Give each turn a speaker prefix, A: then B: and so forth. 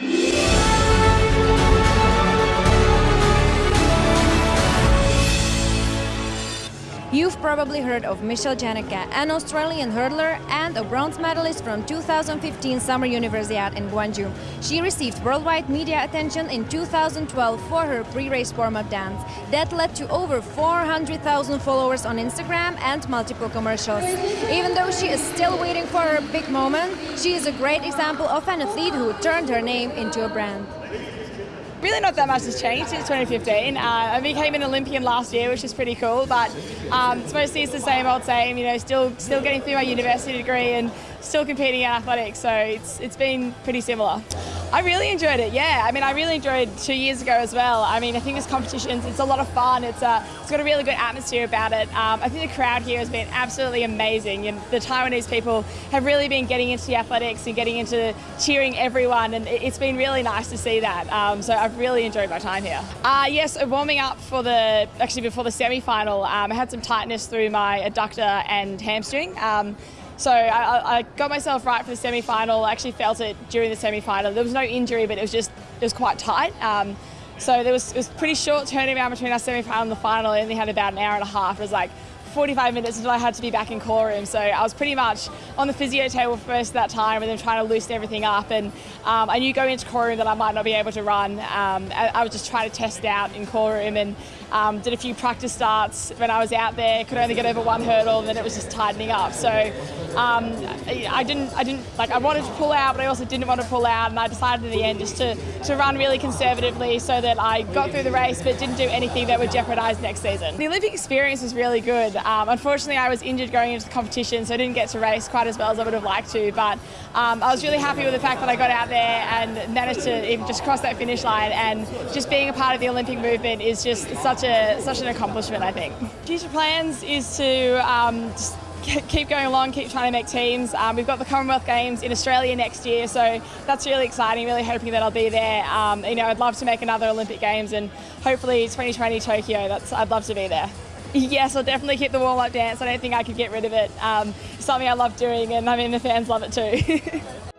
A: Yeah. You've probably heard of Michelle Jenneke, an Australian hurdler and a bronze medalist from 2015 Summer Universiade in Guangzhou. She received worldwide media attention in 2012 for her pre-race warm-up dance. That led to over 400,000 followers on Instagram and multiple commercials. Even though she is still waiting for her big moment, she is a great example of an athlete who turned her name into a brand.
B: Really not that much has changed since 2015. Uh, I became an Olympian last year, which is pretty cool, but um, it's mostly it's the same old same, you know, still still getting through my university degree and still competing in athletics, so it's it's been pretty similar. I really enjoyed it, yeah. I mean, I really enjoyed two years ago as well. I mean, I think this competitions, it's a lot of fun. It's, a, uh, it's got a really good atmosphere about it. Um, I think the crowd here has been absolutely amazing. And the Taiwanese people have really been getting into the athletics and getting into cheering everyone. And it's been really nice to see that. Um, so I've really enjoyed my time here. Uh, yes, warming up for the, actually before the semi-final, um, I had some tightness through my adductor and hamstring. Um, so I, I, got myself right for the semi-final. I actually felt it during the semi-final. There was no injury, but it was just it was quite tight. Um, so there was it was pretty short turnaround between our semi-final and the final. I only had about an hour and a half. It was like 45 minutes until I had to be back in call room. So I was pretty much on the physio table first at that time and then trying to loosen everything up. And um, I knew going into call room that I might not be able to run. Um, I, I, was just trying to test out in call room and um, did a few practice starts when I was out there. Could only get over one hurdle and then it was just tightening up. So um, I didn't, I didn't, like I wanted to pull out, but I also didn't want to pull out. And I decided in the end just to, to run really conservatively so that I got through the race but didn't do anything that would jeopardise next season. The Olympic experience was really good. Um, unfortunately, I was injured going into the competition, so I didn't get to race quite as well as I would have liked to. But um, I was really happy with the fact that I got out there and managed to even just cross that finish line. And just being a part of the Olympic movement is just such a such an accomplishment. I think. Future plans is to um, keep going along, keep trying to make teams. Um, we've got the Commonwealth Games in Australia next year, so that's really exciting. Really hoping that I'll be there. Um, you know, I'd love to make another Olympic Games, and hopefully 2020 Tokyo. That's I'd love to be there. Yes, I'll definitely keep the warm-up dance. I don't think I could get rid of it. Um, it's something I love doing, and I mean the fans love it too.